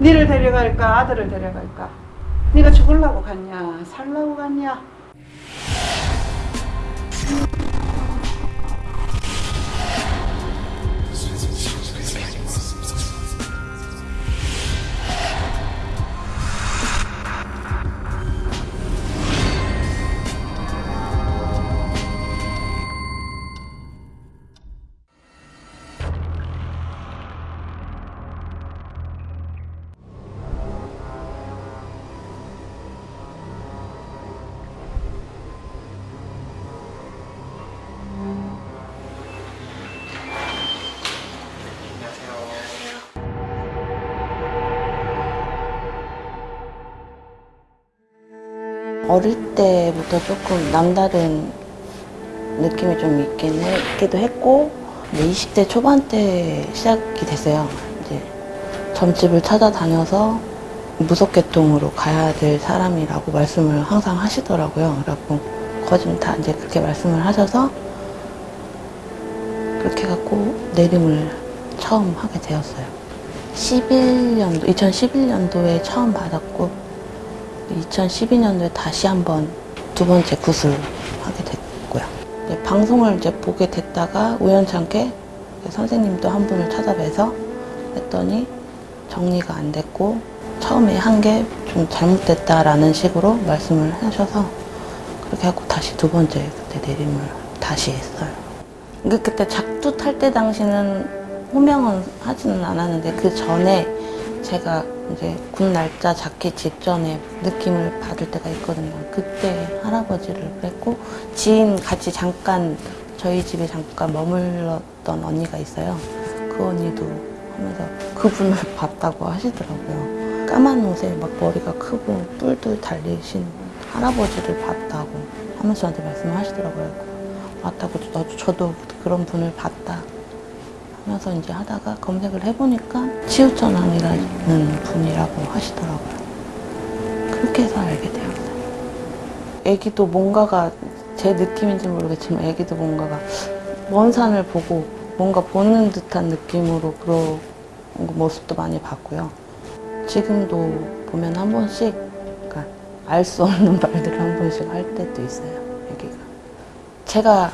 니를 데려갈까? 아들을 데려갈까? 네가 죽으려고 갔냐? 살라고 갔냐 어릴 때부터 조금 남다른 느낌이 좀 있긴 했기도 했고 이제 20대 초반 때 시작이 됐어요. 이제 점집을 찾아다녀서 무속계통으로 가야 될 사람이라고 말씀을 항상 하시더라고요. 그래갖고 거진 다 이제 그렇게 말씀을 하셔서 그렇게 갖고 내림을 처음 하게 되었어요. 11년도, 2011년도에 처음 받았고 2012년도에 다시 한번 두 번째 구슬 하게 됐고요. 방송을 이제 보게 됐다가 우연찮게 선생님도 한 분을 찾아뵈서 했더니 정리가 안 됐고 처음에 한 게 좀 잘못됐다라는 식으로 말씀을 하셔서 그렇게 하고 다시 두 번째 그때 내림을 다시 했어요. 그- 그때 작두 탈 때 당시는 호명은 하지는 않았는데 그 전에 제가 이제 군 날짜 잡기 직전에 느낌을 받을 때가 있거든요. 그때 할아버지를 뵀고 지인 같이 잠깐 저희 집에 잠깐 머물렀던 언니가 있어요. 그 언니도 하면서 그분을 봤다고 하시더라고요. 까만 옷에 막 머리가 크고 뿔도 달리신 할아버지를 봤다고 하면서 저한테 말씀을 하시더라고요. 맞다고 나도 저도 그런 분을 봤다. 하면서 이제 하다가 검색을 해보니까 치우천왕이라는 분이라고 하시더라고요. 그렇게 해서 알게 되었어요. 애기도 뭔가가 제 느낌인지 모르겠지만 애기도 뭔가가 먼 산을 보고 뭔가 보는 듯한 느낌으로 그런 모습도 많이 봤고요. 지금도 보면 한 번씩 그러니까 알 수 없는 말들을 한 번씩 할 때도 있어요. 애기가. 제가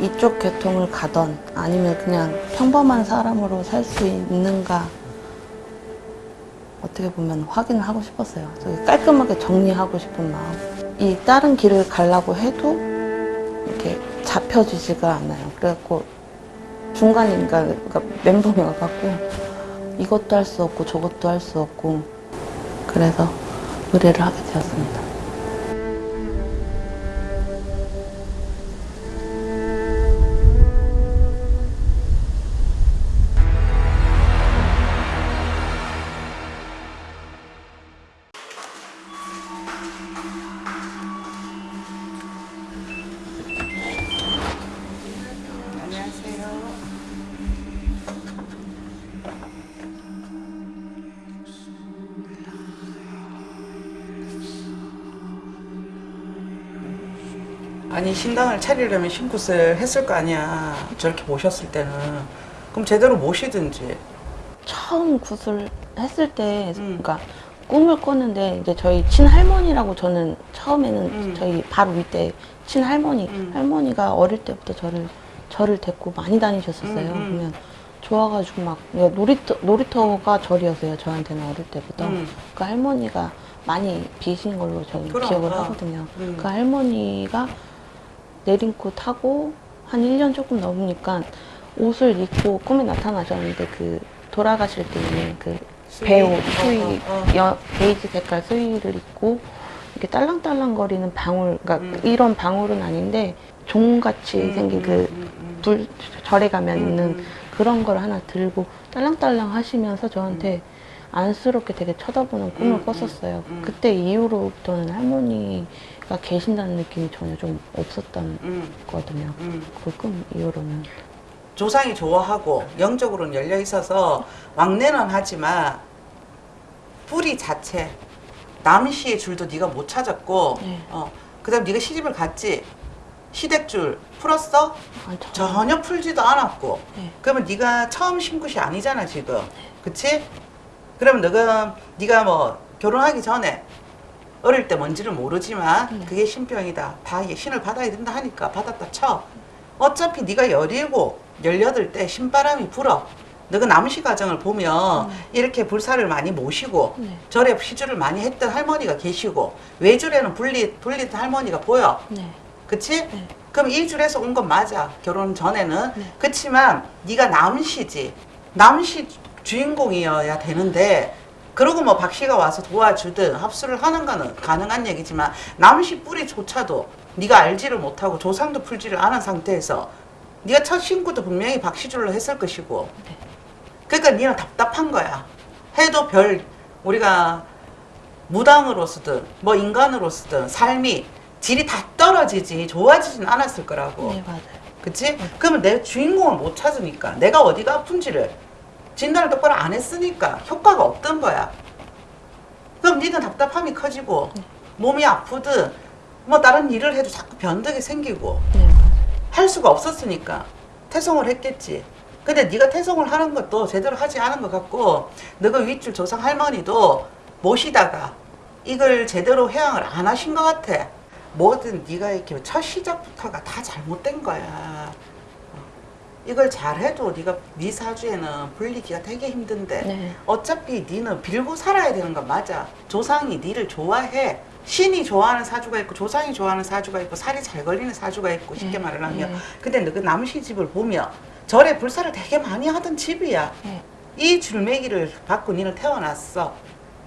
이쪽 계통을 가던 아니면 그냥 평범한 사람으로 살 수 있는가 어떻게 보면 확인을 하고 싶었어요. 깔끔하게 정리하고 싶은 마음. 이 다른 길을 가려고 해도 이렇게 잡혀지지가 않아요. 그래갖고 중간인가 그러니까 멘붕이 와갖고 이것도 할 수 없고 저것도 할 수 없고 그래서 의뢰를 하게 되었습니다. 신당을 차리려면 신굿을 했을 거 아니야 저렇게 모셨을 때는 그럼 제대로 모시든지 처음 굿을 했을 때, 음. 그러니까 꿈을 꿨는데 이제 저희 친할머니라고 저는 처음에는 음. 저희 바로 밑에 친할머니 음. 할머니가 어릴 때부터 저를 저를 데리고 많이 다니셨었어요. 음, 음. 그러면 좋아가지고 막 놀이터 놀이터가 절이었어요. 저한테는 어릴 때부터. 음. 그 할머니가 많이 비신 걸로 저는 그럼, 기억을 어. 하거든요. 음. 그 할머니가 내린코 타고 한 1년 조금 넘으니까 옷을 입고 꿈에 나타나셨는데 그 돌아가실 때 있는 그? 배우 어, 수의 어, 어. 여, 베이지 색깔 수의를 입고 이렇게 딸랑딸랑거리는 방울 그러니까 음. 이런 방울은 아닌데 종같이 음, 생긴 음, 그 음, 음. 불 절에 가면 음, 있는 음. 그런 걸 하나 들고 딸랑딸랑 하시면서 저한테 안쓰럽게 되게 쳐다보는 꿈을 음, 꿨었어요. 그때 이후로부터는 할머니 가 계신다는 느낌이 전혀 좀 없었던 음, 거거든요. 음. 그꿈 이후로는 조상이 좋아하고 영적으로는 열려 있어서 왕래는 하지만 뿌리 자체 남시의 줄도 네가 못 찾았고 네. 어, 그다음 네가 시집을 갔지 시댁줄 풀었어? 아, 저- 전혀 풀지도 않았고 네. 그러면 네가 처음 신굿이 아니잖아 지금 그치? 그러면 너가 네가 뭐 결혼하기 전에 어릴 때 뭔지를 모르지만 네. 그게 신병이다. 다 신을 받아야 된다 하니까 받았다 쳐. 어차피 네가 열일곱, 열여덟 때 신바람이 불어. 너가 남시 가정을 보면 이렇게 불사를 많이 모시고 네. 절에 시주를 많이 했던 할머니가 계시고 외줄에는 분리 돌리던 할머니가 보여. 네. 그치? 네. 그럼 이 줄에서 온 건 맞아. 결혼 전에는. 네. 그치만 네가 남시지. 남시 주인공이어야 되는데 그러고 뭐 박씨가 와서 도와주든 합수를 하는 거는 가능한 얘기지만 남시 뿌리조차도 네가 알지를 못하고 조상도 풀지를 않은 상태에서 네가 첫 신고도 분명히 박씨줄로 했을 것이고 네. 그러니까 니는 답답한 거야. 해도 별 우리가 무당으로서든 뭐 인간으로서든 삶이 질이 다 떨어지지 좋아지진 않았을 거라고. 네, 맞아요. 그치? 그러면 내 주인공을 못 찾으니까 내가 어디가 아픈지를 진단을 똑바로 안 했으니까 효과가 없던 거야. 그럼 니는 답답함이 커지고 몸이 아프든 뭐 다른 일을 해도 자꾸 변덕이 생기고 네. 할 수가 없었으니까 태송을 했겠지. 근데 네가 태송을 하는 것도 제대로 하지 않은 것 같고 너가 윗줄 조상 할머니도 모시다가 이걸 제대로 회양을 안 하신 것 같아. 뭐든 네가 이렇게 첫 시작부터가 다 잘못된 거야. 어. 이걸 잘해도 네가 네 사주에는 불리기가 되게 힘든데 네. 어차피 니는 빌고 살아야 되는 건 맞아. 조상이 니를 좋아해. 신이 좋아하는 사주가 있고 조상이 좋아하는 사주가 있고 살이 잘 걸리는 사주가 있고 쉽게 네, 말을 하면 네. 근데 너그 남시 집을 보면 절에 불사를 되게 많이 하던 집이야. 네. 이 줄매기를 받고 니는 태어났어.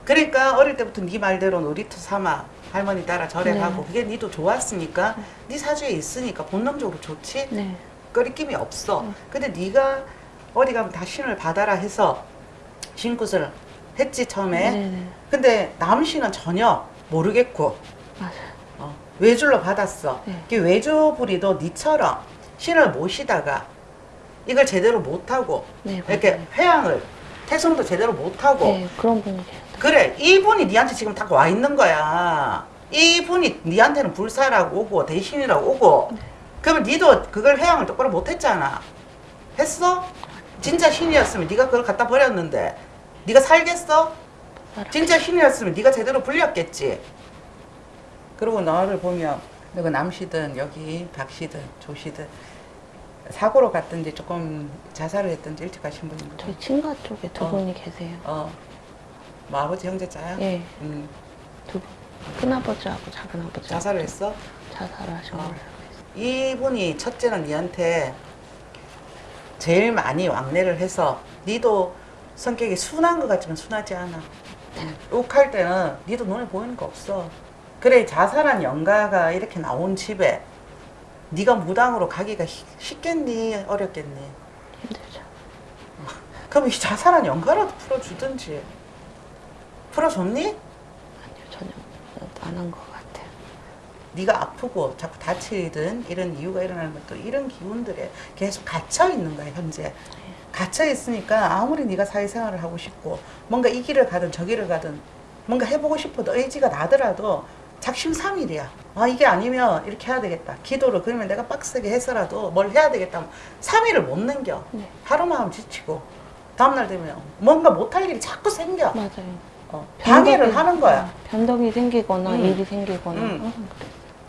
그러니까 어릴 때부터 네 말대로 놀이터 삼아 할머니 따라 절에 네. 가고 그게 니도 좋았으니까 네 사주에 있으니까 본능적으로 좋지. 네. 끓임이 없어. 응. 근데 네가 어디 가면 다 신을 받아라 해서 신굿을 했지 처음에. 네, 네. 근데 남신은 전혀 모르겠고. 어, 외줄로 받았어. 네. 그 외주부리도 니처럼 신을 모시다가 이걸 제대로 못하고 네, 이렇게. 회양을 태송도 제대로 못하고 네, 그런 분이. 그래 이분이 니한테 지금 딱 와 있는 거야 이분이 니한테는 불사라고 오고 대신이라고 오고 그러면 니도 그걸 회양을 똑바로 못했잖아 했어? 진짜 신이었으면 네가 그걸 갖다 버렸는데 네가 살겠어? 진짜 신이었으면 네가 제대로 불렸겠지 그리고 너를 보면 너가 남시든 여기 박시든 조시든 사고로 갔든지 조금 자살을 했든지 일찍 가신 분인 거죠? 저희 친가 쪽에 두 어. 분이 계세요. 어. 뭐 아버지 형제자야? 예, 음. 두 분. 큰아버지하고 작은아버지. 자살을 했어? 자살을 하신 어. 있어요. 이분이 첫째는 니한테 제일 많이 왕래를 해서 니도 성격이 순한 것 같지만 순하지 않아. 음. 욱할 때는 니도 눈에 보이는 거 없어. 그래 자살한 영가가 이렇게 나온 집에 네가 무당으로 가기가 히- 쉽겠니 어렵겠니? 힘들죠. 그럼 이 자살한 영가라도 풀어주든지 풀어줬니? 아니요, 전혀 안한것 같아요. 네가 아프고 자꾸 다치든 이런 이유가 일어나는 것도 이런 기운들에 계속 갇혀 있는 거야 현재 갇혀 있으니까 아무리 네가 사회생활을 하고 싶고 뭔가 이 길을 가든 저 길을 가든 뭔가 해보고 싶어도 의지가 나더라도 작심삼일이야 아 이게 아니면 이렇게 해야 되겠다 기도를 그러면 내가 빡세게 해서라도 뭘 해야 되겠다 하면 3일을 못 넘겨 네. 하루만 하면 지치고 다음날 되면 뭔가 못할 일이 자꾸 생겨 맞아요. 어, 방해를 변덕이- 하는 거야 변덕이 생기거나 음. 일이 생기거나 음.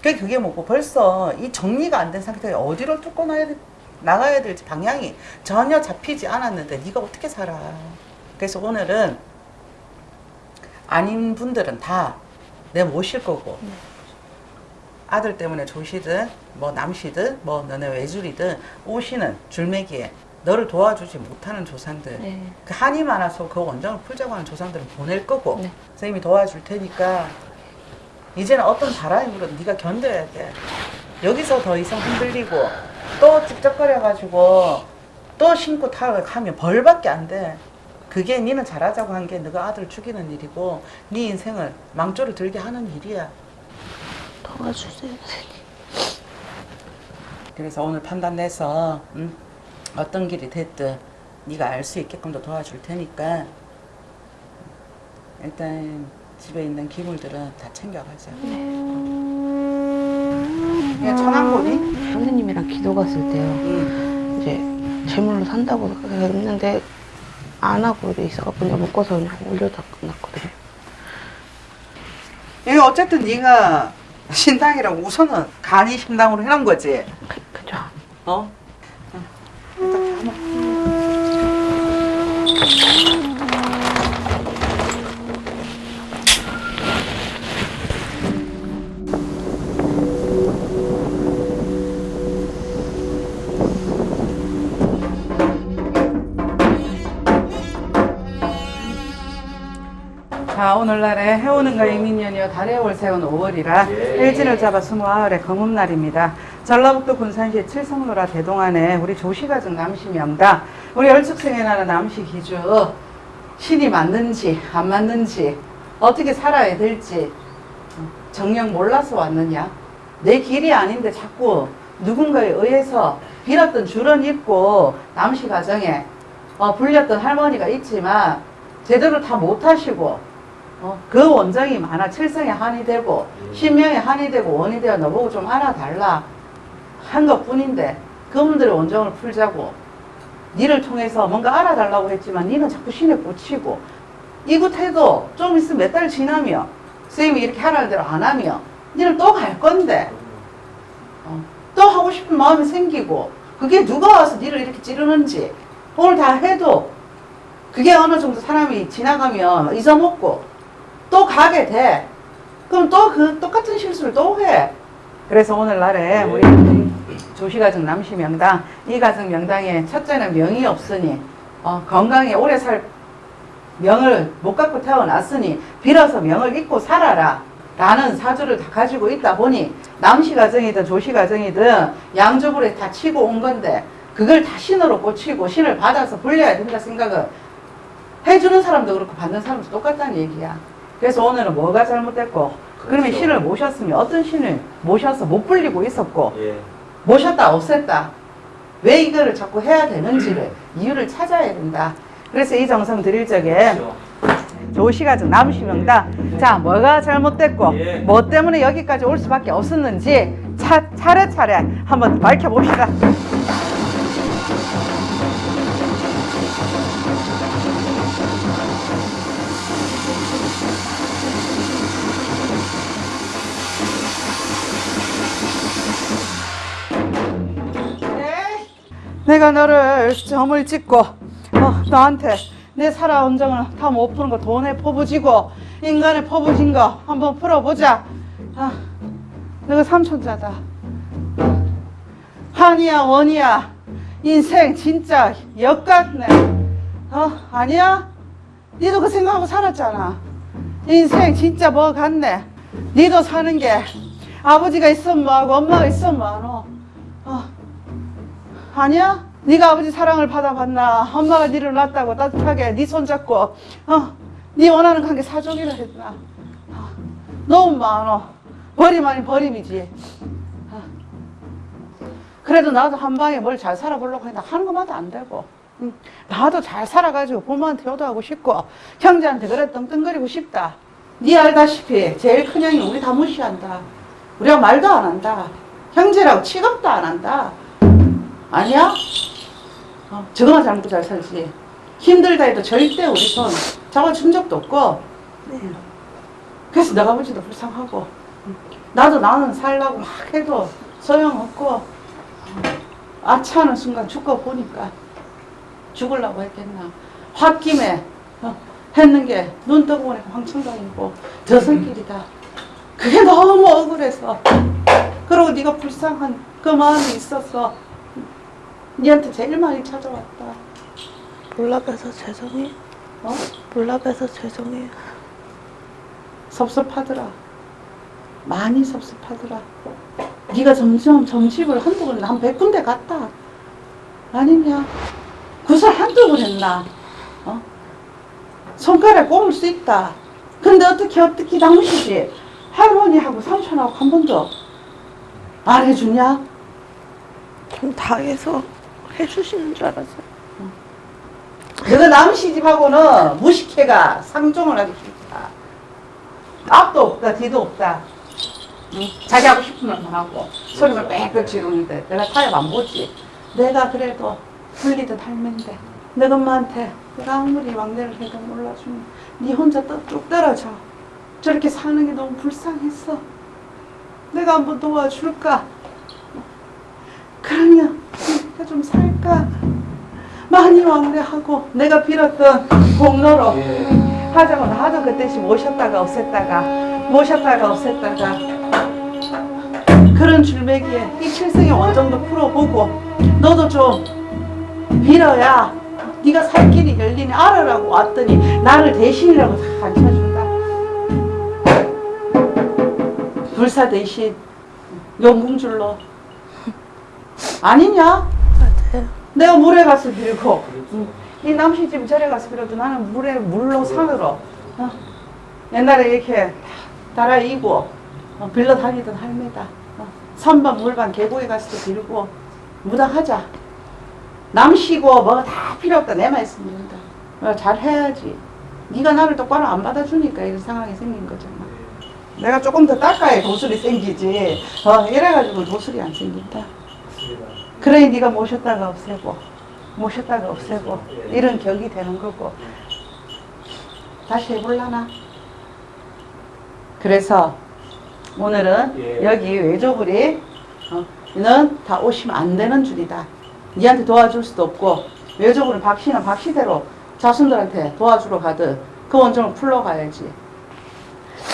그래요. 그게 그게 뭐고 벌써 이 정리가 안 된 상태에 어디로 뚫고 나야 나가야 될지 방향이 전혀 잡히지 않았는데 네가 어떻게 살아? 그래서 오늘은 아닌 분들은 다 내 모실 거고 네. 아들 때문에 조시든 뭐 남시든 뭐 너네 외줄이든 오시는 줄매기에 너를 도와주지 못하는 조상들 네. 그 한이 많아서 그 원정을 풀자고 하는 조상들은 보낼 거고 네. 선생님이 도와줄 테니까 이제는 어떤 바람이 불어도 네가 견뎌야 돼. 여기서 더 이상 흔들리고 또 찝쩍거려가지고 또 신고 타락하면 벌밖에 안 돼. 그게 니는 잘하자고 한 게 너가 아들 죽이는 일이고 네 인생을 망조를 들게 하는 일이야. 도와주세요. 그래서 오늘 판단 내서 음, 어떤 길이 됐든 네가 알 수 있게끔 더 도와줄 테니까. 일단 집에 있는 기물들은 다 챙겨가자. 그냥 천왕고니? 선생님이랑 기도 갔을 때요. 응. 이제 제물로 산다고 했는데 안 하고 있어갖고 그냥 묶어서 그냥 올려다 놨거든요. 이게 어쨌든 네가 신당이라고 우선은 간이 신당으로 해놓은 거지. 그, 그죠. 어? 일단 가만. 자 오늘날에 해오는가 이민년이여 달에 올세운 5월이라 일진을 잡아 스무아흘의 검음날입니다. 전라북도 군산시 칠성로라 대동안에 우리 조시가정 남시명다. 우리 얼축생에 나는 남시 기주 신이 맞는지 안 맞는지 어떻게 살아야 될지 정녕 몰라서 왔느냐? 내 길이 아닌데 자꾸 누군가에 의해서 빌었던 줄은 있고 남시 가정에 어, 불렸던 할머니가 있지만 제대로 다 못하시고 어, 그 원정이 많아. 칠성에 한이 되고 신명에 한이 되고 원이 되어 너보고 좀 알아달라. 한 것뿐인데 그분들의 원정을 풀자고 니를 통해서 뭔가 알아달라고 했지만 니는 자꾸 신에 꽂히고 이곳해도 좀 있으면 몇 달 지나면 선생님이 이렇게 하라는 대로 안 하면 니는 또 갈 건데. 어, 또 하고 싶은 마음이 생기고 그게 누가 와서 니를 이렇게 찌르는지 오늘 다 해도 그게 어느 정도 사람이 지나가면 잊어먹고 또 가게 돼. 그럼 또 그 똑같은 실수를 또 해. 그래서 오늘날에 우리 조시가정 남시 명당 이 가정 명당에 첫째는 명이 없으니 어, 건강히 오래 살 명을 못 갖고 태어났으니 빌어서 명을 잊고 살아라. 라는 사주를 다 가지고 있다 보니 남시 가정이든 조시 가정이든 양쪽으로 다 치고 온 건데 그걸 다 신으로 꽂히고 신을 받아서 불려야 된다 생각을 해주는 사람도 그렇고 받는 사람도 똑같다는 얘기야. 그래서 오늘은 뭐가 잘못됐고 그러면 그렇죠. 신을 모셨으면 어떤 신을 모셔서 못 불리고 있었고 예. 모셨다 없앴다 왜 이거를 자꾸 해야 되는지를 이유를 찾아야 된다. 그래서 이 정성 드릴 적에 그렇죠. 조시가정 남시명다. 자, 뭐가 잘못됐고, 예. 뭐 때문에 여기까지 올 수밖에 없었는지 차, 차례차례 한번 밝혀봅시다. 내가 너를 점을 찍고 어, 너한테 내 살아온 정을 다 못 푸는 거 돈에 퍼부지고 인간에 퍼부진 거 한번 풀어보자. 아, 너가 삼촌자다. 한이야 원이야. 인생 진짜 역같네. 어 아니야? 니도 그 생각하고 살았잖아. 인생 진짜 뭐 같네. 니도 사는 게 아버지가 있으면 뭐하고 엄마가 있으면 뭐하노? 어. 아니야? 네가 아버지 사랑을 받아봤나? 엄마가 니를 낳았다고 따뜻하게 네 손잡고 어, 네 원하는 관계 사족이라 했나? 어, 너무 많어. 버림 아닌 버림이지. 어. 그래도 나도 한 방에 뭘 잘 살아보려고 했나 하는 것마다 안 되고 응. 나도 잘 살아가지고 부모한테 효도하고 싶고 형제한테 그래 떵떵거리고 싶다. 네 알다시피 제일 큰 형이 우리 다 무시한다. 우리가 말도 안 한다. 형제라고 취급도 안 한다. 아니야? 어, 저거만 잘 먹고 잘 살지. 힘들다 해도 절대 우리 손 잡아준 적도 없고. 그래서 너가 아버지도 불쌍하고. 나도 나는 살라고 막 해도 소용없고. 아차하는 순간 죽고 보니까 죽으려고 했겠나. 홧김에 어, 했는 게 눈 뜨고 보니까 황천강이고 저승길이다. 그게 너무 억울해서. 그리고 네가 불쌍한 그 마음이 있었어. 니한테 제일 많이 찾아왔다. 몰라봬서 죄송해요. 어? 몰라봬서 죄송해요. 섭섭하더라. 많이 섭섭하더라. 네가 점점 점집을 한두 번, 한 백 군데 갔다. 아니면 구슬 한두 번 했나? 어? 손가락 꼽을 수 있다. 근데 어떻게 어떻게 당시지? 할머니하고 삼촌하고 한 번도 안 해주냐? 좀 당해서 해주시는 줄 알았어요. 너가 남 시집하고는 무식해가 상종을 하기 싫다. 앞도 없다, 뒤도 없다. 응? 자기 하고 싶은 말만 하고 소리만 빽빽 지르는데 내가 타협 안 보지. 내가 그래도 불리던 할머니인데 너 엄마한테 내가 아무리 막내를 해도 몰라주면 네 혼자 떡쭉 떨어져. 저렇게 사는 게 너무 불쌍했어. 내가 한번 도와줄까? 그러면 내가 좀 살까? 많이 왕래하고 내가 빌었던 공로로 하자고 나도 그때씩 모셨다가 없앴다가 모셨다가 없앴다가 그런 줄매기에 이 칠성의 원정도 풀어보고 너도 좀 빌어야 네가 살 길이 열리니 알아라고 왔더니 나를 대신이라고 다 가르쳐준다 불사 대신 용궁줄로 아니냐? 내가 물에 가서 빌고. 이 남시집 절에 가서 빌어도 나는 물에 물로 산으로. 어? 옛날에 이렇게 달아 이고 어, 빌러 다니던 할매다. 어, 선반 물반 계곡에 가서도 빌고 무당하자. 남시고 뭐다 필요 없다. 내 말씀입니다. 어, 잘 해야지. 네가 나를 똑바로 안 받아주니까 이런 상황이 생긴 거잖아. 내가 조금 더 닦아야 도술이 생기지. 어, 이래가지고 도술이 안 생긴다 그러니 네가 모셨다가 없애고 모셨다가 없애고 이런 격이 되는 거고 다시 해볼라나? 그래서 오늘은 예. 여기 외조불이 어, 는다 오시면 안 되는 줄이다. 니한테 도와줄 수도 없고 외조불은 박씨는 박씨대로 자손들한테 도와주러 가듯 그 원정을 풀러 가야지.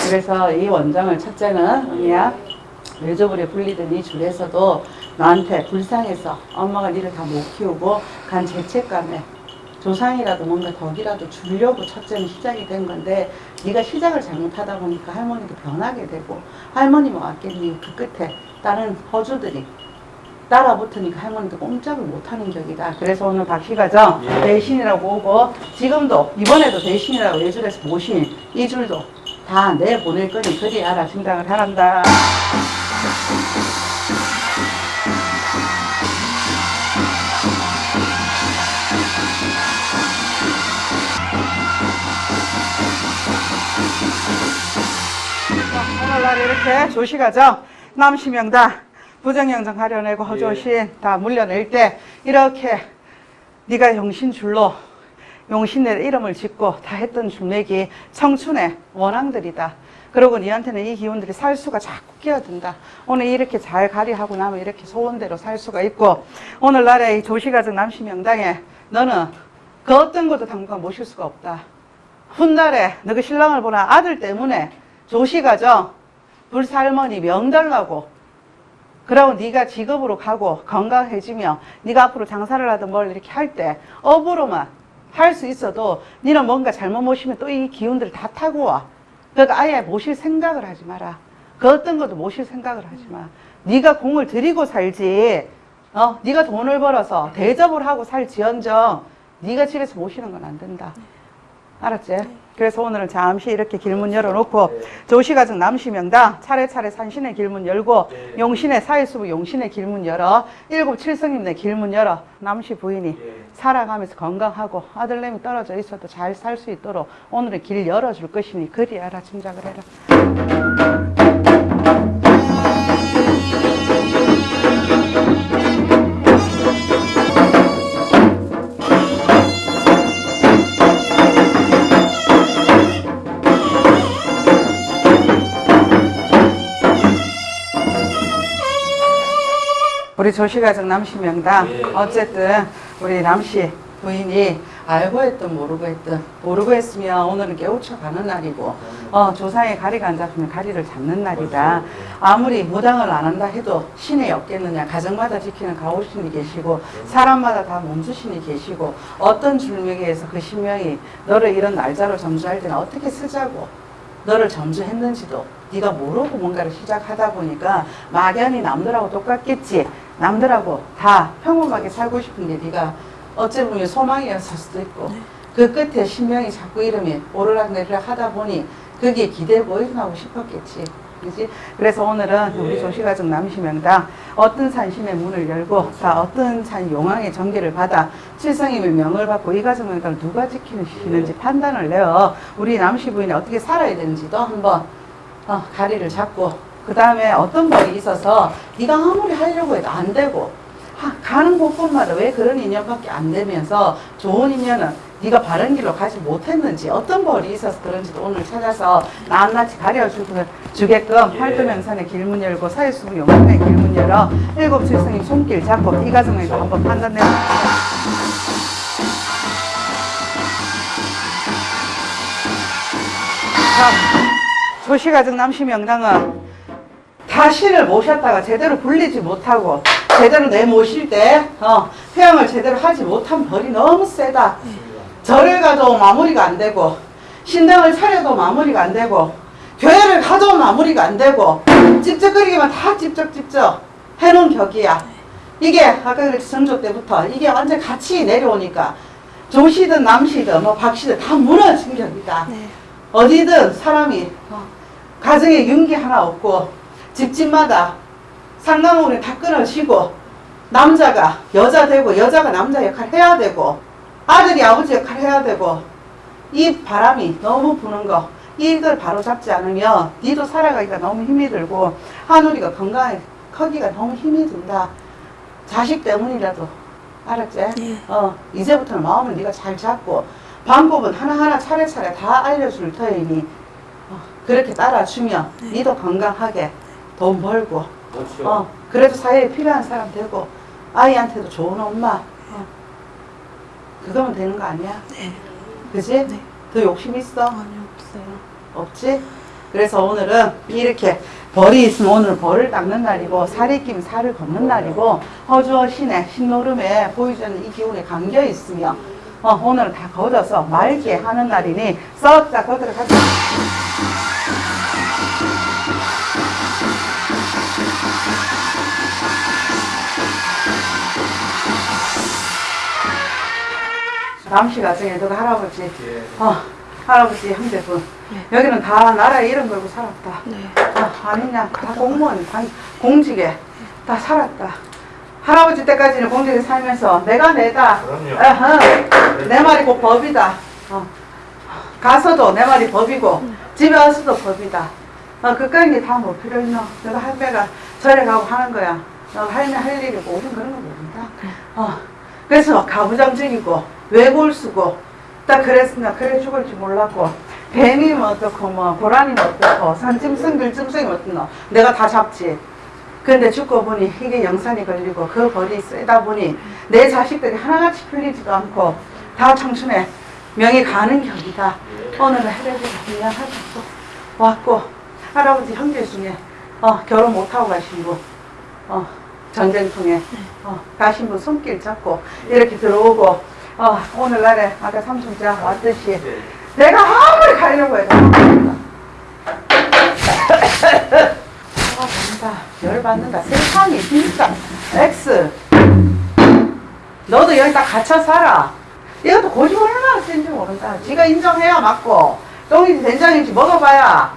그래서 이 원정을 첫째는 언니야 외조불에 불리던 이 줄에서도 나한테 불쌍해서 엄마가 니를 다 못 키우고 간 죄책감에 조상이라도 뭔가 덕이라도 주려고 첫째는 시작이 된 건데 네가 시작을 잘못하다 보니까 할머니도 변하게 되고 할머니만 왔겠니 그 끝에 다른 허주들이 따라 붙으니까 할머니도 꼼짝을 못하는 격이다. 그래서 오늘 박씨가정 예. 대신이라고 오고 지금도 이번에도 대신이라고 예술에서 모신 이 줄도 다 내보낼 거니 그리 알아 생각을 하란다. 오늘날 이렇게 조시가정 남시명다 부정영정 가려내고 허조신 다 물려낼 때 이렇게 네가 용신줄로 용신의 이름을 짓고 다 했던 줄맥이 청춘의 원앙들이다. 그리고 니한테는 이 기운들이 살 수가 자꾸 끼어든다. 오늘 이렇게 잘 가리하고 나면 이렇게 소원대로 살 수가 있고 오늘날의 이 조시가정 남시명당에 너는 그 어떤 것도 당분간 모실 수가 없다. 훗날에 너그 신랑을 보는 아들 때문에 조시가정 불살머니 명달라고 그러고 네가 직업으로 가고 건강해지며 네가 앞으로 장사를 하든 뭘 이렇게 할 때 업으로만 할 수 있어도 네는 뭔가 잘못 모시면 또 이 기운들을 다 타고 와. 그러니까 아예 모실 생각을 하지 마라. 그 어떤 것도 모실 생각을 하지 마. 네가 공을 들이고 살지. 어, 네가 돈을 벌어서 대접을 하고 살지언정 네가 집에서 모시는 건 안 된다. 알았지? 그래서 오늘은 잠시 이렇게 길문 열어놓고 조시가정 남시명당 차례차례 산신의 길문 열고 네. 용신의 사일수부 용신의 길문 열어 일곱 칠성님네 길문 열어 남시 부인이 예. 살아가면서 건강하고 아들내미 떨어져 있어도 잘 살 수 있도록 오늘은 길 열어줄 것이니 그리 알아 짐작을 해라 우리 조시가정 남씨 명당 예. 어쨌든 우리 남씨 부인이 알고 했든 모르고 했든 모르고 했으면 오늘은 깨우쳐 가는 날이고 어, 조상의 가리가 안 잡히면 가리를 잡는 날이다. 아무리 무당을 안 한다 해도 신이 없겠느냐 가정마다 지키는 가오신이 계시고 사람마다 다 몸주신이 계시고 어떤 줄명에서 그 신명이 너를 이런 날짜로 점주할 때는 어떻게 쓰자고 너를 점주했는지도 네가 모르고 뭔가를 시작하다 보니까 막연히 남들하고 똑같겠지 남들하고 다 평범하게 살고 싶은 게 네가 어찌 보면 소망이었을 수도 있고 그 끝에 신명이 자꾸 이름이 오르락내리락 하다 보니 그게 기대고 일어나고 싶었겠지 그지? 그래서 오늘은 우리 예. 조시가족 남시명당 어떤 산신의 문을 열고 다 어떤 산 용왕의 전기를 받아 칠성임의 명을 받고 이 가정명당을 누가 지키시는지 판단을 내어 우리 남시 부인이 어떻게 살아야 되는지도 한번 어, 가리를 잡고 그 다음에 어떤 법이 있어서 네가 아무리 하려고 해도 안 되고 하- 가는 곳곳마다 왜 그런 인연밖에 안 되면서 좋은 인연은 네가 바른 길로 가지 못했는지 어떤 벌이 있어서 그런지도 오늘 찾아서 낱낱이 가려주고 주게끔 예. 활도명산의 길문 열고 사회수부 용산의 길문 열어 일곱 칠성의 손길 잡고 이 과정에서 한번 판단해볼게요. 자, 조시가정 남시 명당은 다시를 모셨다가 제대로 불리지 못하고 제대로 내 모실 때 어, 회양을 제대로 하지 못한 벌이 너무 세다. 절을 가도 마무리가 안 되고 신당을 차려도 마무리가 안 되고 교회를 가도 마무리가 안 되고 찝쩍거리기만 다 찝쩍찝쩍 해놓은 격이야. 이게 아까 그랬지 전조 때부터 이게 완전 같이 내려오니까 조시든 남시든 뭐 박시든 다 무너진 격이다. 네. 어디든 사람이 어, 가정에 윤기 하나 없고 집집마다 상강원이 다 끊어지고 남자가 여자 되고 여자가 남자 역할 해야 되고 아들이 아버지 역할 해야 되고 이 바람이 너무 부는 거 이걸 바로 잡지 않으면 니도 살아가기가 너무 힘이 들고 하늘이가 건강에 커기가 너무 힘이 든다 자식 때문이라도 알았지? 예. 어 이제부터는 마음을 네가 잘 잡고 방법은 하나하나 차례차례 다 알려줄 터이니 어, 그렇게 따라주면 니도 건강하게 돈 벌고 그렇죠. 어, 그래도 사회에 필요한 사람 되고 아이한테도 좋은 엄마 어. 그거면 되는 거 아니야? 네. 그지? 네. 더 욕심 있어? 아니 없어요. 없지? 그래서 오늘은 이렇게 벌이 있으면 오늘 벌을 닦는 날이고 살이 끼면 살을 걷는 날이고 허주어 신의 신노름에 보여주는 이 기운에 감겨 있으며 어, 오늘은 다 걷어서 맑게 하는 날이니 썩다 걷으러 가자 남씨 가정에 너가 할아버지 예. 어, 할아버지 형제분. 네. 여기는 다 나라에 이름 걸고 살았다. 네. 어, 아니냐? 다 공무원 관- 공직에 다 살았다. 할아버지 때까지는 공직에 살면서 내가 내다. 그럼요. 어허, 내 말이 곧 법이다. 어. 가서도 내 말이 법이고 집에 와서도 법이다. 어, 그까지 다 뭐 필요 있노? 내가 할매가 절에 가고 하는 거야. 너가 할매 할 일이고 우린 그런 거 모른다. 어. 그래서 가부장적이고 외골 쓰고. 딱 그랬으면 그래 죽을 줄 몰랐고. 뱀이면 어떻고 뭐 고라니면 어떻고 산짐승 들짐승이 어떻노. 내가 다 잡지. 근데 죽고 보니 이게 영산이 걸리고 그 벌이 세다 보니 내 자식들이 하나같이 풀리지도 않고 다 청춘에 명이 가는 격이다. 오늘은 해레비가 미안하다고 왔고 할아버지 형제 중에 어, 결혼 못하고 가신 분 어, 전쟁 통에 어, 가신 분 손길 잡고 이렇게 들어오고 어, 오늘날에 아까 삼촌자 왔듯이 예. 내가 아무리 가려고 해도 난다. 열받는다. 세상이 진짜 X 너도 여기 다 갇혀 살아. 이것도 고집 얼마나 센지 모른다. 지가 인정해야 맞고 똥인지 된장인지 먹어봐야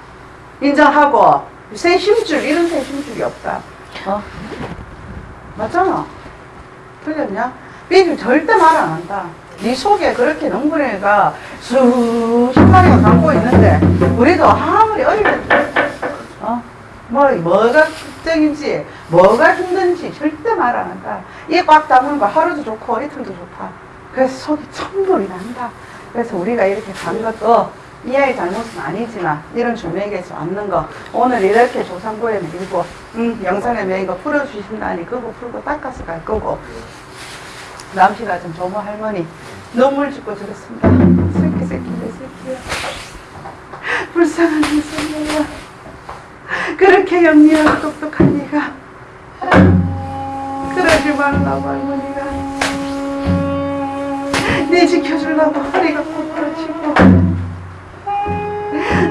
인정하고 새 힘줄 이런 새 힘줄이 없다. 어? 맞잖아. 틀렸냐? 삐질 절대 말 안 한다. 네 속에 그렇게 농부네가 수십 마리가 감고 있는데 우리도 아무리 어릴 때 어? 뭐, 뭐가 걱정인지 뭐가 힘든지 절대 말 안 한다. 이게 꽉 담은 거 하루도 좋고 이틀도 좋다. 그래서 속이 천불이 난다. 그래서 우리가 이렇게 간 것도 이 아이 잘못은 아니지만 이런 주맥에서 왔는 거 오늘 이렇게 조상고에 밀고 음, 영산에 매인 거 풀어주신다니 그거 풀고 닦아서 갈 거고 남씨가 좀 조모 할머니 눈물 짓고 저랬습니다. 새끼 새끼 내 새끼야. 불쌍한 내 새끼야. 그렇게 영리하고 똑똑한 네가 그러지 말라고 할머니가 네 지켜주려고 허리가 굽어지고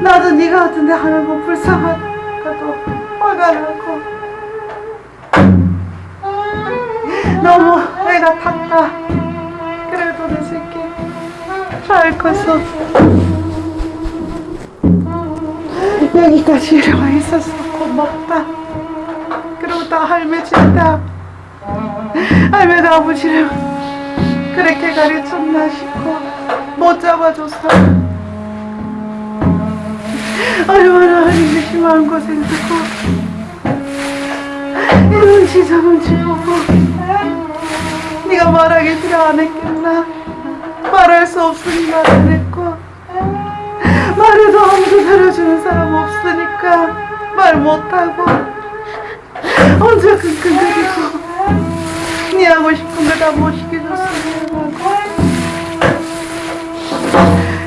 나도 네가 같은데 하는 거 불쌍하다고 화가 나고 너무 애가 탔다. 그래도 내 새끼 잘 컸어. 여기까지 이래와 있어서 고맙다. 그리고 다 할매 진다 할매가 아버지를 그렇게 가르쳤나 싶고 못 잡아줘서. 얼마나 하기 마음고생 듣고 이런 지장을 지보고 네가 필요 안 했겠나? 말할 수 없으니 말 안 했고 말해도 아무도 들어주는 사람 없으니까 말 못하고 혼자 끙끙거리고 네 하고 싶은 거 다 못 시켜줬으면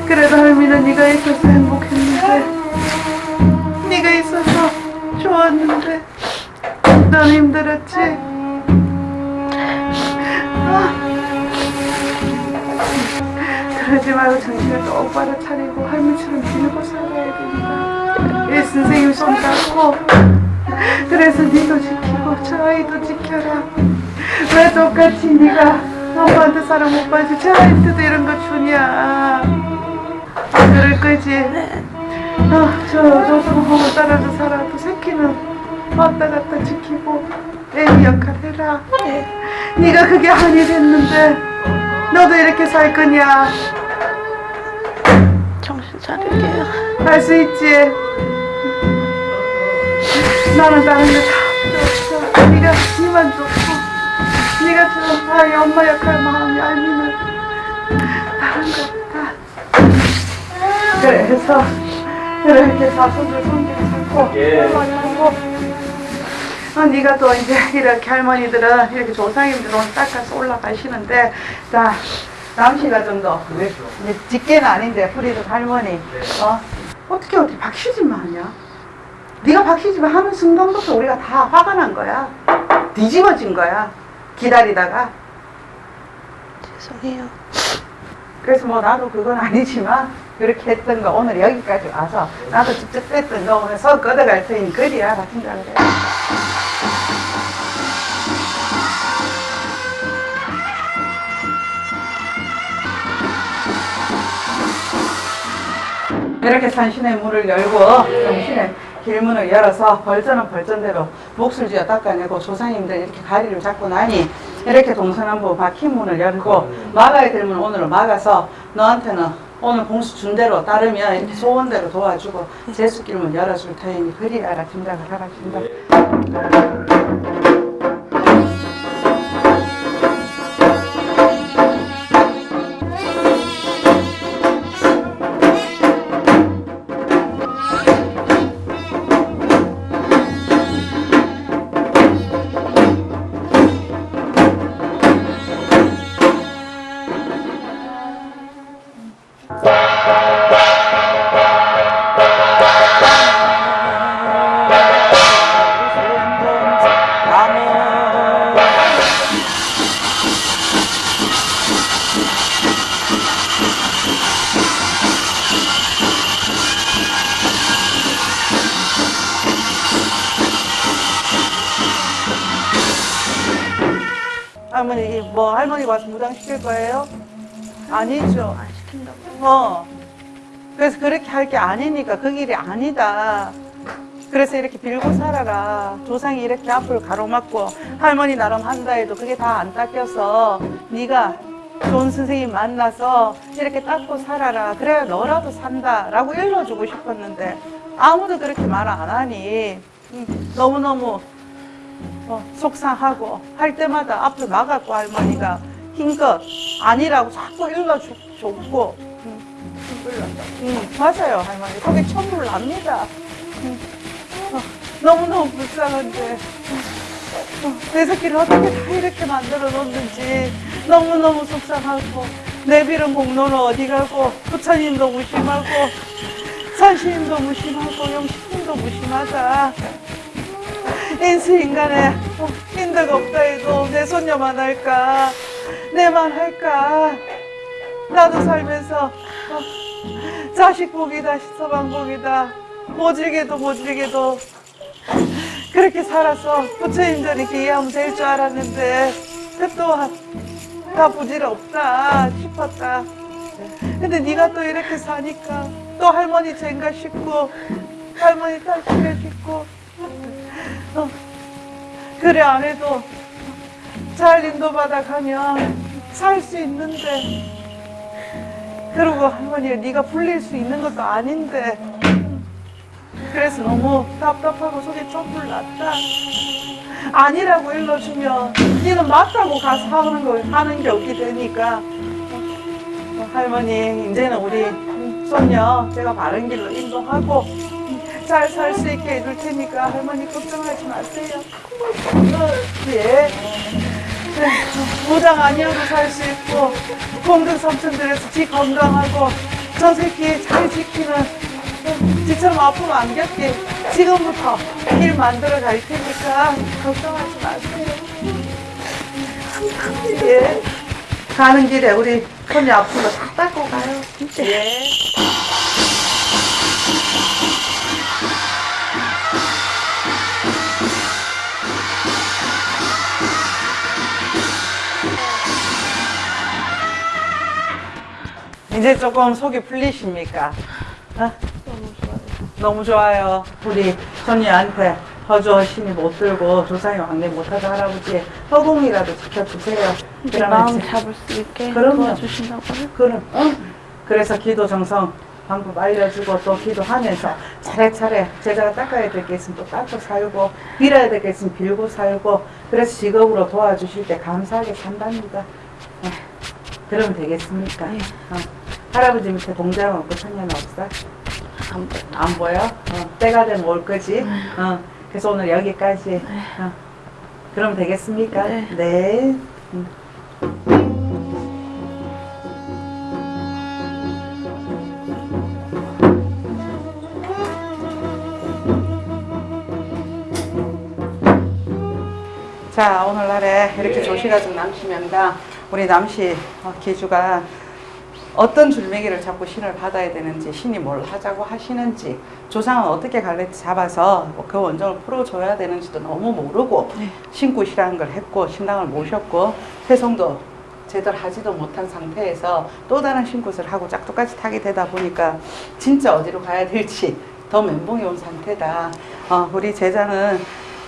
그래도 할미는 네가 있어서 행복했는데 네가 있어서 좋았는데 넌 힘들었지? 아. 그러지 말고 정신을 똑바로 차리고 할미처럼 지내고 살아야 된다. 이 선생님 손 잡고 그래서 니도 지키고 저 아이도 지켜라. 왜 똑같이 네가 엄마한테 사랑 못 받지 저 아이한테도 이런 거 주냐. 안 그럴 거지? 어, 저 조성하고 따라서 살아도 새끼는 왔다 갔다 지키고 애기 역할 해라. 네가 그게 아니 됐는데 너도 이렇게 살 거냐? 정신 차릴게요. 할 수 있지. 나는 다른 거다 필요 없어. 네가 니만 좋고, 네가 저 아이 엄마 역할 마음이 아니면 다른 거 없다. 그래서 이렇게 사손들 손질 잡고 할머니 하고. 아, 네가 또 이제 이렇게 할머니들은 이렇게 조상님들 오늘 닦아서 올라가시는데 자 남씨가 정도 이제 직계는 아닌데 프리드 할머니. 어? 어떻게 어떻게 박시지만 하냐? 네가 박시지만 하는 순간부터 우리가 다 화가 난 거야. 뒤집어진 거야. 기다리다가. 죄송해요. 그래서 뭐 나도 그건 아니지만 그렇게 했던 거 오늘 여기까지 와서 나도 직접 했던 거 오늘 서 걷어갈 테니 그리야 같은 줄 그래 이렇게 산신의 문을 열고 정신의 길문을 열어서 벌전은 벌전대로 몫을 쥐어 닦아내고 조상님들 이렇게 가리를 잡고 나니 이렇게 동서남북 막힌 문을 열고 막아야 될 문을 오늘 막아서 너한테는 오늘 공수 준 대로 따르면 이렇게 소원대로 도와주고 제수길문 열어줄 테니 그리 알아 짐작을 하라 짐작 할 게 아니니까 그 길이 아니다. 그래서 이렇게 빌고 살아라. 조상이 이렇게 앞을 가로막고 할머니 나름 한다 해도 그게 다 안 닦여서 네가 좋은 선생님 만나서 이렇게 닦고 살아라. 그래야 너라도 산다 라고 일러주고 싶었는데 아무도 그렇게 말 안 하니 음, 너무너무 어, 속상하고 할 때마다 앞을 막았고 할머니가 힘껏 아니라고 자꾸 일러줬고 음, 음, 맞아요. 할머니 속에 천불 납니다. 음, 어, 너무너무 불쌍한데. 어, 어, 내 새끼를 어떻게 다 이렇게 만들어 놓는지 너무너무 속상하고 내 빌은 공로는 어디 가고 부처님도 무심하고 산신님도 무심하고 영신님도 무심하다. 인수인간에 어, 인덕 없다 해도 내 손녀만 할까? 내만 할까? 나도 살면서 어, 자식 복이다 서방 복이다. 모질게도 모질게도. 그렇게 살아서 부처님들 이렇게 이해하면 될 줄 알았는데 그 또한 다 부질없다 싶었다. 근데 네가 또 이렇게 사니까 또 할머니 쟁가 싶고 할머니 탈출해 싶고. 어, 그래 안 해도 잘 인도받아 가면 살 수 있는데 그리고 할머니 네가 불릴 수 있는 것도 아닌데 그래서 너무 답답하고 속에 촛불 났다 아니라고 일러주면 니는 맞다고 가서 하는 거 하는 게 없게 되니까 어, 할머니 이제는 우리 손녀 제가 바른 길로 인도하고 잘 살 수 있게 해줄 테니까 할머니 걱정하지 마세요. 예. 네, 무당 아니어도 살 수 있고 공덕 삼촌들에서 지 건강하고 저 새끼 잘 지키는 지처럼 아프면 안 겪게 지금부터 길 만들어 갈 테니까 걱정하지 마세요. 예. 가는 길에 우리 손이 아픈 거다 닦고 가요. 예. 이제 조금 속이 풀리십니까? 어? 너무 좋아요. 우리 손녀한테 허주 신이 못 들고 조상이 왕래 못하다 할아버지 허공이라도 지켜주세요. 내 마음 잡을 수 있게. 도와주신다고요? 그럼 어? 그래서 기도 정성 방법 알려주고 또 기도하면서 차례차례 제자가 닦아야 될 게 있으면 또 닦고 살고 빌어야 될 게 있으면 빌고 살고 그래서 직업으로 도와주실 때 감사하게 산답니다. 어, 그러면 되겠습니까? 네. 어. 할아버지 밑에 공장 없고 천년 없어? 안 보여. 안 보여? 어, 때가 되면 올 거지? 어, 그래서 오늘 여기까지. 어. 그럼 되겠습니까? 네. 네. 자, 오늘날에 이렇게 조시가족 남씨 명당 우리 남씨 어, 기주가 어떤 줄매기를 잡고 신을 받아야 되는지 신이 뭘 하자고 하시는지 조상은 어떻게 갈래 잡아서 그 원정을 풀어줘야 되는지도 너무 모르고 네. 신굿이라는 걸 했고 신당을 모셨고 회송도 제대로 하지도 못한 상태에서 또 다른 신굿을 하고 짝도까지 타게 되다 보니까 진짜 어디로 가야 될지 더 멘붕이 온 상태다. 어, 우리 제자는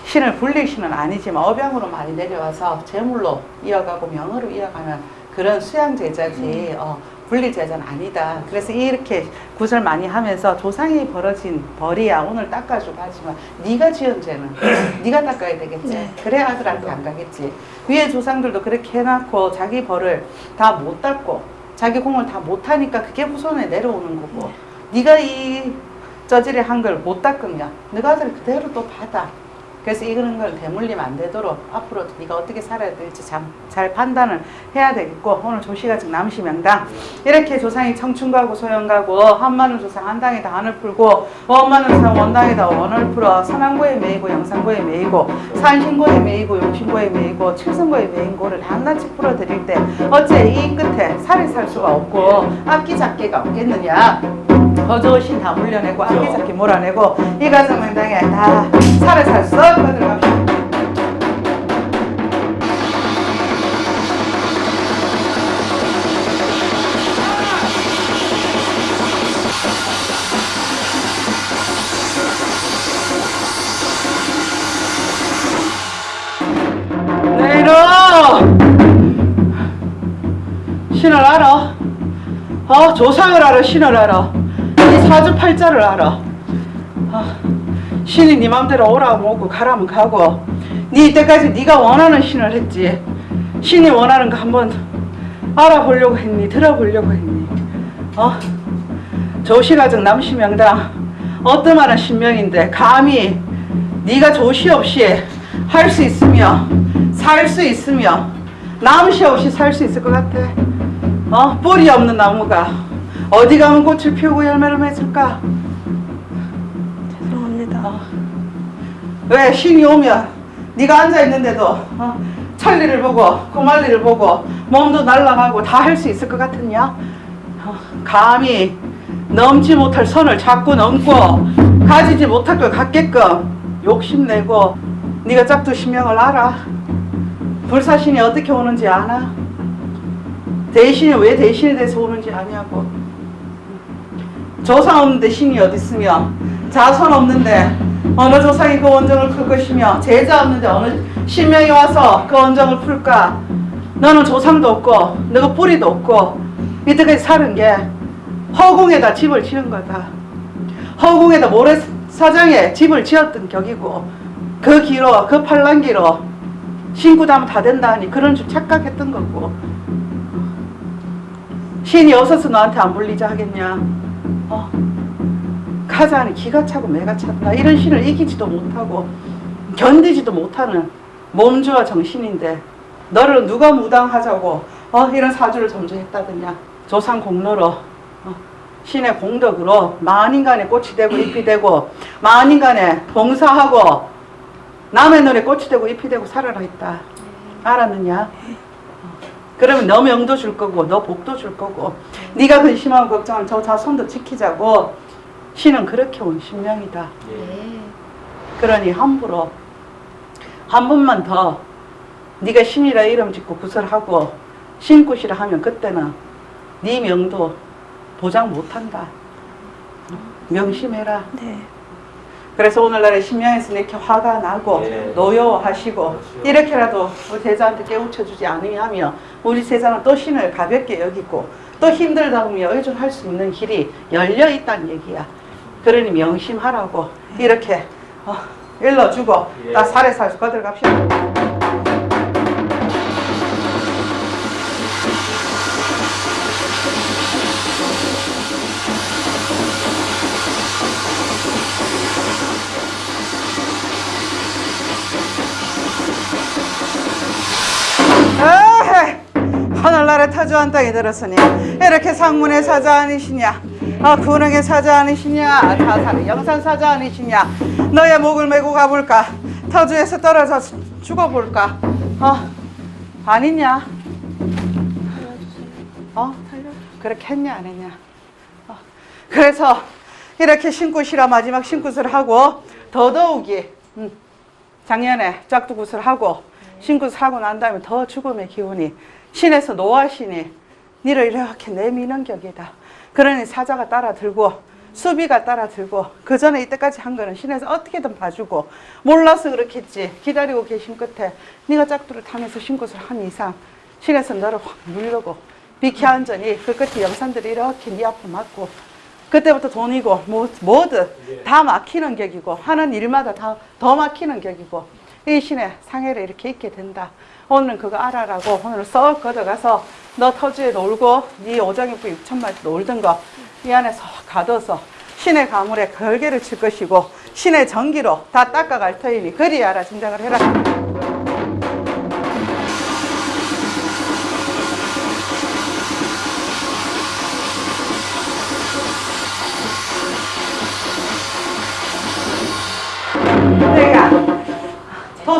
신을 불릴 신은 아니지만 업양으로 많이 내려와서 재물로 이어가고 명으로 이어가는 그런 수양 제자지 어, 불릴 제자는 아니다. 그래서 이렇게 구설 많이 하면서 조상이 벌어진 벌이야 오늘 닦아주고 하지만 네가 지은 죄는 네가 닦아야 되겠지. 네. 그래 아들한테 안 가겠지. 위에 조상들도 그렇게 해놓고 자기 벌을 다 못 닦고 자기 공을 다 못하니까 그게 후손에 내려오는 거고 네가 이 저지를 한 걸 못 닦으면 너가 아들 그대로 또 받아. 그래서 이런 걸 대물림 안 되도록 앞으로도 네가 어떻게 살아야 될지 참, 잘 판단을 해야 되겠고 오늘 조시가 지금 남시 명당. 이렇게 조상이 청춘가고 소영가고 한마늘 조상 한 당에다 한을 풀고 원마늘 조상 원당에다 원을 풀어 산왕고에 매이고 영산고에 매이고 산신고에 매이고 용신고에 매이고 칠성고에 매인 고를 한낱이 풀어드릴 때 어째 이 끝에 살이 살 수가 없고 악기 잡기가 없겠느냐 거저신 다 물려내고 악기 잡기 몰아내고 이 가정 명당에 다 살을 살썩 들어갑시다. 내일은 신을 알아. 어, 조상을 알아, 신을 알아. 이 사주팔자를 알아. 아, 신이 네 맘대로 오라면 오고 가라면 가고 네 이때까지 네가 원하는 신을 했지. 신이 원하는 거 한번 알아보려고 했니? 들어보려고 했니? 어? 조시가정 남시명당 어떠만한 신명인데 감히 네가 조시 없이 할 수 있으며 살 수 있으며 남시 없이 살 수 있을 것 같아. 어? 뿌리 없는 나무가 어디 가면 꽃을 피우고 열매를 맺을까? 죄송합니다. 어. 왜 신이 오면 네가 앉아 있는데도 어, 천리를 보고 고말리를 보고 몸도 날아가고 다 할 수 있을 것 같으냐? 어, 감히 넘지 못할 선을 자꾸 넘고 가지지 못할 걸 갖게끔 욕심내고 네가 짝두 신명을 알아? 불사신이 어떻게 오는지 아나? 대신이 왜 대신이 돼서 오는지 아냐고 조상 없는데 신이 어디 있으며? 자손 없는데 어느 조상이 그 원정을 풀 것이며? 제자 없는데 어느 신명이 와서 그 원정을 풀까? 너는 조상도 없고 너가 뿌리도 없고 이때까지 사는 게 허공에다 집을 지은 거다. 허공에다 모래사장에 집을 지었던 격이고 그 기로 그 팔랑기로 다면 다 된다 하니 그런 줄 착각했던 거고. 신이 어서서 너한테 안 불리자 하겠냐? 어? 가자니 기가 차고 매가 찼다. 이런 신을 이기지도 못하고 견디지도 못하는 몸주와 정신인데 너를 누가 무당하자고 어? 이런 사주를 점주했다더냐? 조상 공로로 어? 신의 공덕으로 만인간의 꽃이 되고 잎이 되고 만인간의 봉사하고 남의 눈에 꽃이 되고 잎이 되고 살아라 했다. 알았느냐? 그러면 너 명도 줄 거고 너 복도 줄 거고 네가 근심하고 걱정하면 저 자손도 지키자고 신은 그렇게 온 신명이다. 그러니 함부로 한 번만 더 네가 신이라 이름 짓고 구설하고 신굿이라 하면 그때는 네 명도 보장 못한다. 명심해라. 네. 그래서 오늘날의 신명에서 이렇게 화가 나고 예. 노여워하시고 그렇죠. 이렇게라도 우리 제자한테 깨우쳐주지 않으면 우리 제자는 또 신을 가볍게 여기고 또 힘들다 보면 의존할 수 있는 길이 열려 있다는 얘기야. 그러니 명심하라고 이렇게 어, 일러주고 예. 나 살에 살수 거들 갑시다. 하늘나라 타조한 땅에 들었으니 이렇게 상문의 사자 아니시냐? 아 군흥의 사자 아니시냐? 다산의 영산 사자 아니시냐? 너의 목을 메고 가볼까? 터주에서 떨어져 죽어볼까? 어 아니냐? 어 그렇게 했냐 안 했냐? 어, 그래서 이렇게 신굿이라 마지막 신굿을 하고 더더욱이 음, 작년에 짝두굿을 하고 신굿을 하고 난 다음에 더 죽음의 기운이 신에서 노하시니 니를 이렇게 내미는 격이다. 그러니 사자가 따라 들고 수비가 따라 들고 그 전에 이때까지 한 거는 신에서 어떻게든 봐주고 몰라서 그렇겠지 기다리고 계신 끝에 네가 짝두를 타면서 신굿을 한 이상 신에서 너를 확 누르고 비켜 앉으니 그 끝에 영산들이 이렇게 네 앞에 맞고 그때부터 돈이고 뭐, 뭐든 다 막히는 격이고 하는 일마다 다 더 막히는 격이고 이 신의 상해를 이렇게 입게 된다. 오늘은 그거 알아라고 오늘 썩 걷어가서 너 터주에 놀고 네 오장육부 6천마리 놀던 거 이 안에 쏙 가둬서 신의 가물에 걸개를 칠 것이고 신의 전기로 다 닦아갈 터이니 그리 알아 짐작을 해라.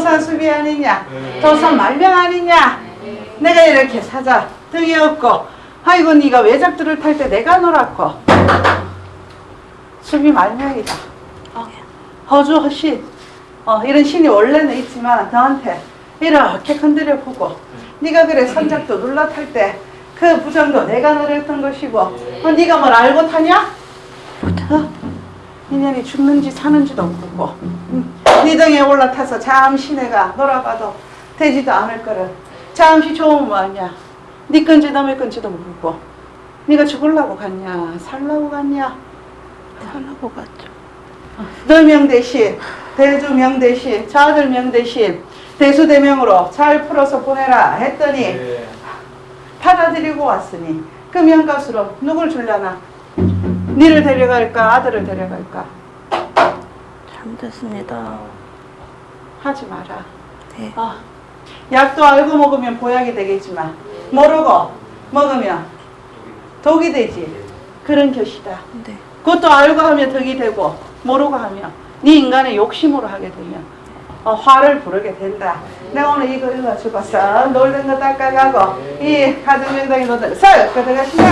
도산 수비 아니냐 도산 말병 아니냐. 내가 이렇게 사자 등이 없고 아이고 네가 외작들을 탈 때 내가 놀았고. 수비 말명이다. 어, 허주 허신 어, 이런 신이 원래는 있지만 너한테 이렇게 건드려 보고 네가 그래 선작도 눌러 탈 때 그 부정도 내가 노렸던 것이고 어, 네가 뭘 알고 타냐? 어? 인연이 죽는지 사는지도 모르고. 음, 네 등에 올라타서 잠시 내가 놀아봐도 되지도 않을 거를. 잠시 좋으면 뭐하냐. 네 건지 남의 건지도 모르고. 네가 죽으려고 갔냐? 살라고 갔냐? 살라고 갔죠. 너 명 대신 대주 명 대신 자들 명 대신 대수대명으로 잘 풀어서 보내라 했더니 예. 받아들이고 왔으니 그 명값으로 누굴 줄려나 니를 데려갈까 아들을 데려갈까? 잘못했습니다. 하지 마라. 네. 아, 약도 알고 먹으면 보약이 되겠지만 모르고 먹으면 독이 되지. 그런 것이다. 네. 그것도 알고 하면 덕이 되고 모르고 하면 네 인간의 욕심으로 하게 되면 어, 화를 부르게 된다. 내가 오늘 이거 읽어주고 썩 놀던 거 닦아가고 이 가정명당에 놓던 썩 그들어가신다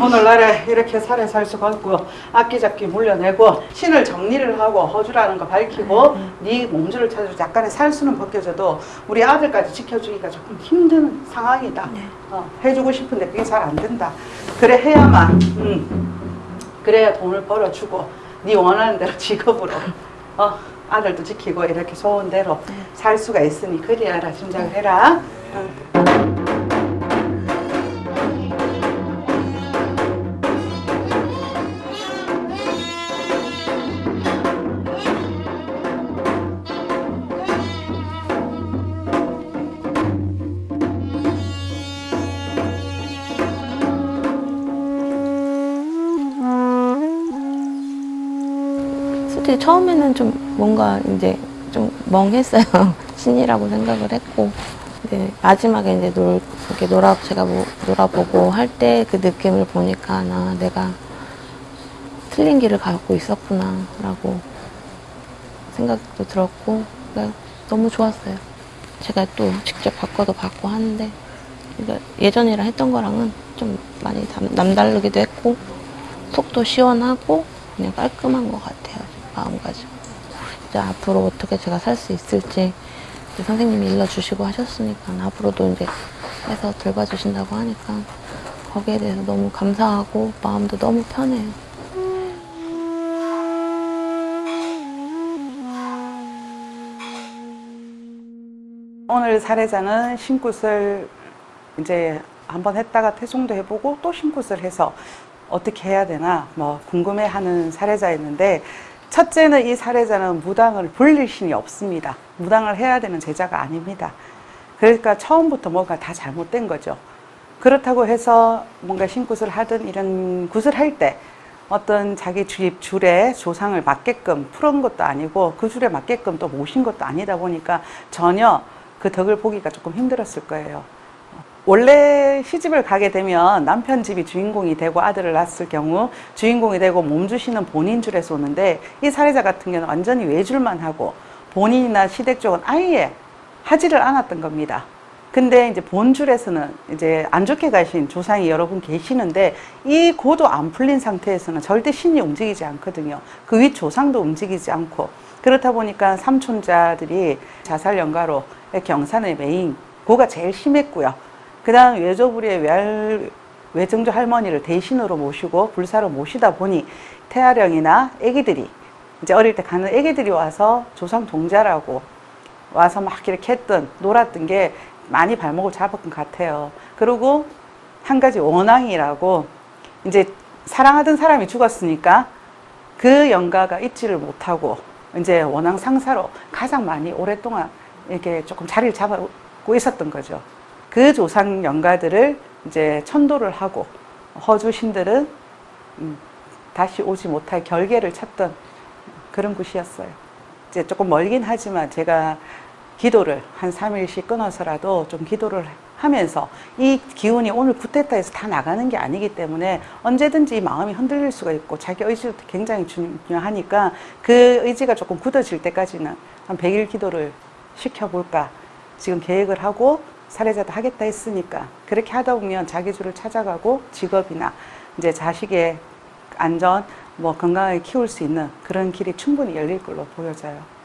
오늘날에 이렇게 살에 살 수가 없고 악기잡기 물려내고 신을 정리를 하고 허주라는 거 밝히고 네 몸주를 찾아서 약간의 살수는 벗겨져도 우리 아들까지 지켜주기가 조금 힘든 상황이다 네. 어, 해주고 싶은데 그게 잘 안 된다 그래 해야만 음, 그래야 돈을 벌어주고 네 원하는 대로 직업으로 어, 아들도 지키고 이렇게 소원대로 살 수가 있으니 그리하라 짐작을 해라. 응. 솔직히 처음에는 좀 뭔가 이제 좀 멍했어요. 신이라고 생각을 했고. 이제 마지막에 이제 놀, 이렇게 놀아, 제가 뭐, 놀아보고 할 때 그 느낌을 보니까, 나 내가 틀린 길을 갖고 있었구나, 라고 생각도 들었고, 그러니까 너무 좋았어요. 제가 또 직접 바꿔도 받고 하는데, 그러니까 예전이랑 했던 거랑은 좀 많이 남- 남다르기도 했고, 속도 시원하고, 그냥 깔끔한 것 같아요. 마음가짐. 이제 앞으로 어떻게 제가 살 수 있을지 선생님이 일러주시고 하셨으니까 앞으로도 이제 해서 돌봐주신다고 하니까 거기에 대해서 너무 감사하고 마음도 너무 편해요. 오늘 사례자는 신굿을 이제 한번 했다가 퇴송도 해보고 또 신굿을 해서 어떻게 해야 되나 뭐 궁금해하는 사례자였는데 첫째는 이 사례자는 무당을 불릴 신이 없습니다. 무당을 해야 되는 제자가 아닙니다. 그러니까 처음부터 뭔가 다 잘못된 거죠. 그렇다고 해서 뭔가 신굿을 하든 이런 굿을 할 때 어떤 자기 주입 줄에 조상을 맞게끔 풀은 것도 아니고 그 줄에 맞게끔 또 모신 것도 아니다 보니까 전혀 그 덕을 보기가 조금 힘들었을 거예요. 원래 시집을 가게 되면 남편 집이 주인공이 되고 아들을 낳았을 경우 주인공이 되고 몸 주시는 본인 줄에서 오는데 이 사례자 같은 경우는 완전히 외줄만 하고 본인이나 시댁 쪽은 아예 하지를 않았던 겁니다. 근데 이제 본줄에서는 이제 안 좋게 가신 조상이 여러분 계시는데 이 고도 안 풀린 상태에서는 절대 신이 움직이지 않거든요. 그 윗 조상도 움직이지 않고 그렇다 보니까 삼촌자들이 자살 연가로 경산의 메인 고가 제일 심했고요. 그 다음 외조부리의 외할 외정조 할머니를 대신으로 모시고 불사로 모시다 보니 태아령이나 아기들이 이제 어릴 때 가는 아기들이 와서 조상 동자라고 와서 막 이렇게 했던 놀았던 게 많이 발목을 잡은 것 같아요. 그리고 한 가지 원앙이라고 이제 사랑하던 사람이 죽었으니까 그 영가가 잊지를 못하고 이제 원앙 상사로 가장 많이 오랫동안 이렇게 조금 자리를 잡고 있었던 거죠. 그 조상 영가들을 이제 천도를 하고 허주 신들은 음, 다시 오지 못할 결계를 찾던 그런 곳이었어요. 이제 조금 멀긴 하지만 제가 기도를 한 3일씩 끊어서라도 좀 기도를 하면서 이 기운이 오늘 구테타에서 다 나가는 게 아니기 때문에 언제든지 이 마음이 흔들릴 수가 있고 자기 의지도 굉장히 중요하니까 그 의지가 조금 굳어질 때까지는 한 100일 기도를 시켜볼까 지금 계획을 하고 사례자도 하겠다 했으니까 그렇게 하다 보면 자기 줄을 찾아가고 직업이나 이제 자식의 안전 뭐 건강하게 키울 수 있는 그런 길이 충분히 열릴 걸로 보여져요.